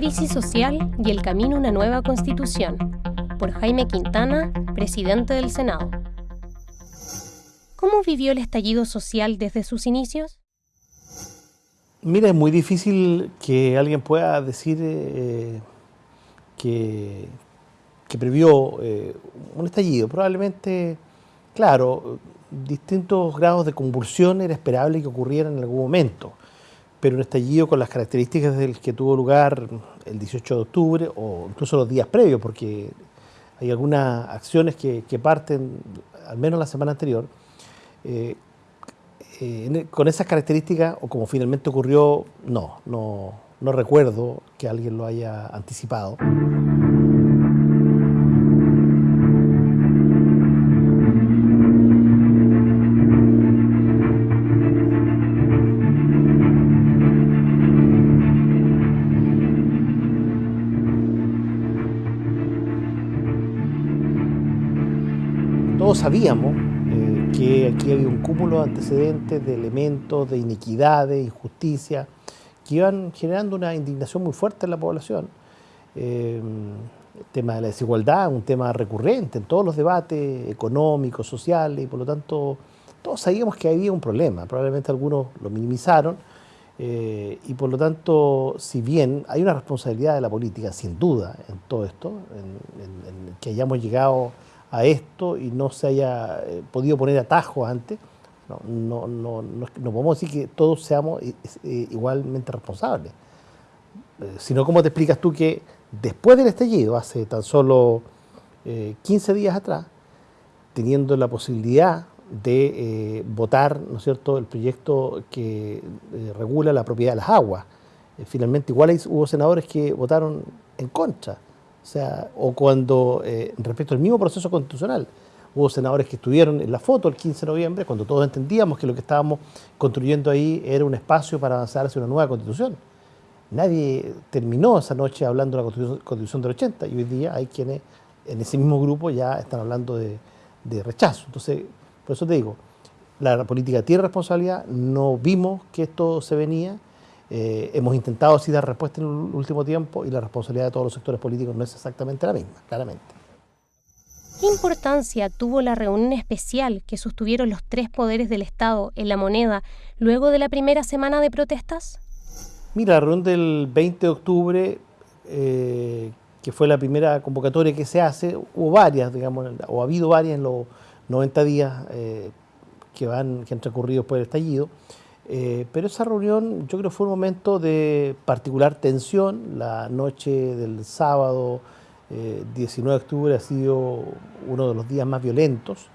Crisis social y el camino a una nueva constitución, por Jaime Quintana, presidente del Senado. ¿Cómo vivió el estallido social desde sus inicios? Mira, es muy difícil que alguien pueda decir eh, que, previó eh, un estallido. Probablemente, claro, distintos grados de convulsión era esperable que ocurrieran en algún momento, pero un estallido con las características del que tuvo lugar el 18 de octubre o incluso los días previos, porque hay algunas acciones que, parten, al menos la semana anterior, eh, eh, con esas características, o como finalmente ocurrió, no, no, no recuerdo que alguien lo haya anticipado. Todos sabíamos eh, que aquí había un cúmulo de antecedentes, de elementos, de iniquidades, injusticia, que iban generando una indignación muy fuerte en la población. Eh, el tema de la desigualdad, un tema recurrente en todos los debates económicos, sociales, y por lo tanto todos sabíamos que había un problema, probablemente algunos lo minimizaron, eh, y por lo tanto, si bien hay una responsabilidad de la política, sin duda, en todo esto, en que hayamos llegado a esto y no se haya eh, podido poner atajos antes, no, no, no, no, podemos decir que todos seamos eh, eh, igualmente responsables. sino como te explicas tú que después del estallido, hace tan solo 15 días atrás, teniendo la posibilidad de votar ¿no es cierto? el proyecto que regula la propiedad de las aguas. finalmente igual hubo senadores que votaron en contra. O sea, o cuando, eh, respecto al mismo proceso constitucional, hubo senadores que estuvieron en la foto el 15 de noviembre, cuando todos entendíamos que lo que estábamos construyendo ahí era un espacio para avanzar hacia una nueva constitución. Nadie terminó esa noche hablando de la constitución, del 80 y hoy día hay quienes en ese mismo grupo ya están hablando de, de rechazo. Entonces, por eso te digo, la política tiene responsabilidad, no vimos que esto se venía, eh, hemos intentado así dar respuesta en el último tiempo y la responsabilidad de todos los sectores políticos no es exactamente la misma, claramente. ¿Qué importancia tuvo la reunión especial que sostuvieron los tres poderes del Estado en la moneda luego de la primera semana de protestas? Mira, la reunión del 20 de octubre, eh, que fue la primera convocatoria que se hace, hubo varias, digamos, o ha habido varias en los 90 días eh, que, van, que han transcurrido después del estallido. Eh, pero esa reunión yo creo fue un momento de particular tensión. La noche del sábado 19 eh, de octubre ha sido uno de los días más violentos.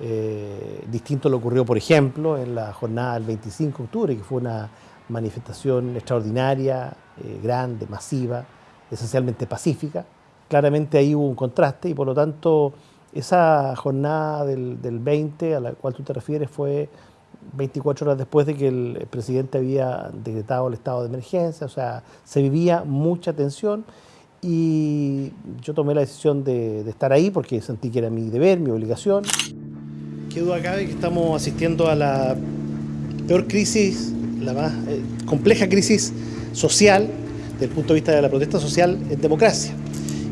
Eh, distinto lo ocurrió, por ejemplo, en la jornada del 25 de octubre, que fue una manifestación extraordinaria, grande, masiva, esencialmente pacífica. Claramente ahí hubo un contraste y por lo tanto esa jornada del 20 a la cual tú te refieres fue 24 horas después de que el presidente había decretado el estado de emergencia, o sea, se vivía mucha tensión y yo tomé la decisión de, estar ahí porque sentí que era mi deber, mi obligación. Qué duda cabe que estamos asistiendo a la peor crisis, la más eh, compleja crisis social, desde el punto de vista de la protesta social en democracia.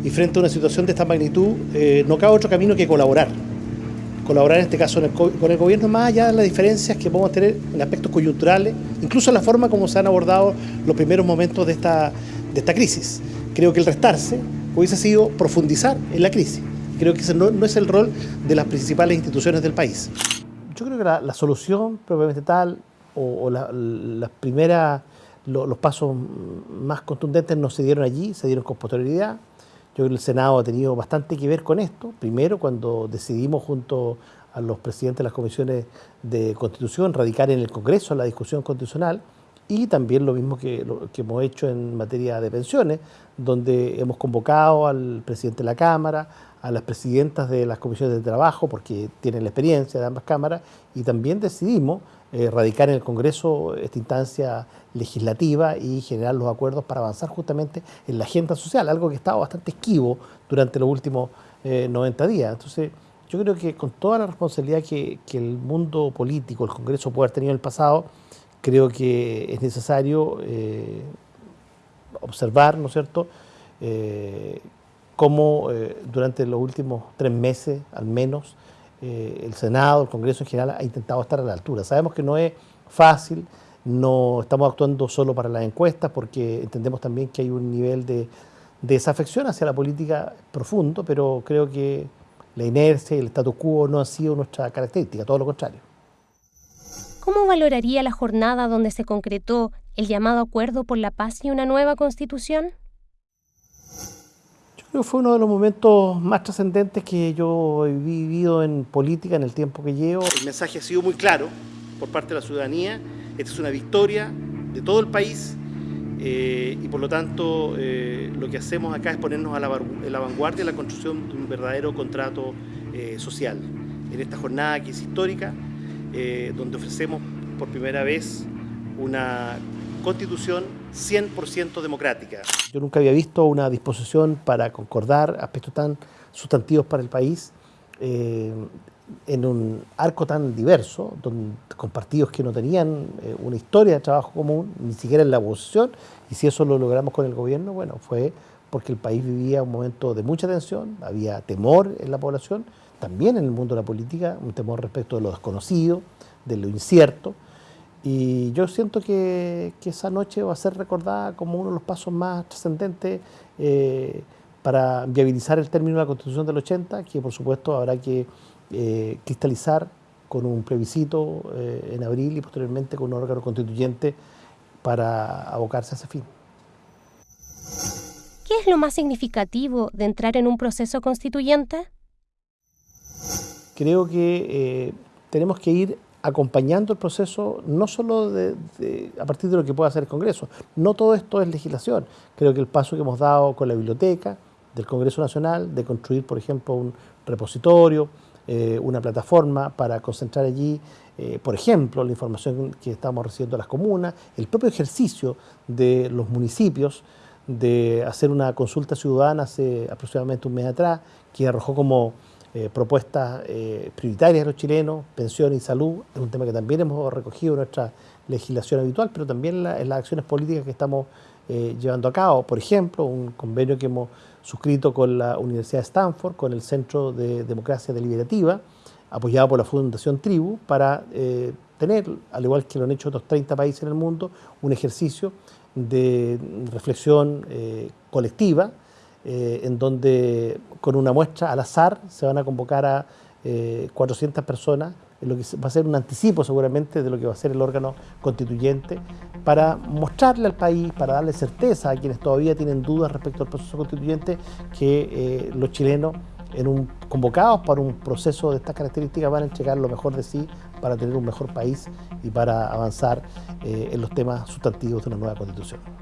Y frente a una situación de esta magnitud, eh, no cabe otro camino que colaborar colaborar en este caso con el gobierno, más allá de las diferencias que podemos tener en aspectos coyunturales, incluso en la forma como se han abordado los primeros momentos de esta, de esta crisis. Creo que el restarse hubiese sido profundizar en la crisis. Creo que ese no, es el rol de las principales instituciones del país. Yo creo que la, solución probablemente tal, o, las primeras, los pasos más contundentes no se dieron allí, se dieron con posterioridad yo el Senado ha tenido bastante que ver con esto. Primero, cuando decidimos junto a los presidentes de las comisiones de Constitución radicar en el Congreso la discusión constitucional y también lo mismo que, que hemos hecho en materia de pensiones, donde hemos convocado al presidente de la Cámara, a las presidentas de las comisiones de trabajo, porque tienen la experiencia de ambas cámaras, y también decidimos eh, radicar en el Congreso esta instancia legislativa y generar los acuerdos para avanzar justamente en la agenda social, algo que estaba bastante esquivo durante los últimos 90 eh, días. Entonces, yo creo que con toda la responsabilidad que, el mundo político, el Congreso puede haber tenido en el pasado, creo que es necesario eh, observar, ¿no es cierto?, cómo durante los últimos tres meses, al menos, el Senado, el Congreso en general, ha intentado estar a la altura. Sabemos que no es fácil, no estamos actuando solo para las encuestas, porque entendemos también que hay un nivel de, desafección hacia la política profundo, pero creo que la inercia y el statu quo no ha sido nuestra característica, todo lo contrario. ¿Cómo valoraría la jornada donde se concretó el llamado acuerdo por la paz y una nueva constitución? Fue uno de los momentos más trascendentes que yo he vivido en política en el tiempo que llevo. El mensaje ha sido muy claro por parte de la ciudadanía. Esta es una victoria de todo el país eh, y por lo tanto eh, lo que hacemos acá es ponernos a la, vanguardia de la construcción de un verdadero contrato eh, social. En esta jornada que es histórica, donde ofrecemos por primera vez una constitución 100% democrática. Yo nunca había visto una disposición para concordar aspectos tan sustantivos para el país en un arco tan diverso, con partidos que no tenían eh, una historia de trabajo común, ni siquiera en la oposición, y si eso lo logramos con el gobierno, bueno, fue porque el país vivía un momento de mucha tensión, había temor en la población, también en el mundo de la política, un temor respecto de lo desconocido, de lo incierto, y yo siento que, esa noche va a ser recordada como uno de los pasos más trascendentes eh, para viabilizar el término de la Constitución del 80, que por supuesto habrá que eh, cristalizar con un plebiscito eh, en abril y posteriormente con un órgano constituyente para abocarse a ese fin. ¿Qué es lo más significativo de entrar en un proceso constituyente? Creo que tenemos que ir acompañando el proceso no solo a partir de lo que pueda hacer el Congreso, no todo esto es legislación. Creo que el paso que hemos dado con la biblioteca del Congreso Nacional, de construir, por ejemplo, un repositorio, eh, una plataforma para concentrar allí, eh, por ejemplo, la información que estamos recibiendo de las comunas, el propio ejercicio de los municipios de hacer una consulta ciudadana hace aproximadamente un mes atrás, que arrojó como eh, propuestas prioritarias de los chilenos, pensión y salud, es un tema que también hemos recogido en nuestra legislación habitual, pero también en las acciones políticas que estamos llevando a cabo. Por ejemplo, un convenio que hemos suscrito con la Universidad de Stanford, con el Centro de Democracia Deliberativa, apoyado por la Fundación Tribu, para eh, tener, al igual que lo han hecho otros 30 países en el mundo, un ejercicio de reflexión eh, colectiva, eh, en donde con una muestra al azar se van a convocar a 400 personas lo que va a ser un anticipo seguramente de lo que va a ser el órgano constituyente para mostrarle al país, para darle certeza a quienes todavía tienen dudas respecto al proceso constituyente, que eh, los chilenos en un, convocados para un proceso de estas características van a entregar lo mejor de sí para tener un mejor país y para avanzar eh, en los temas sustantivos de una nueva constitución.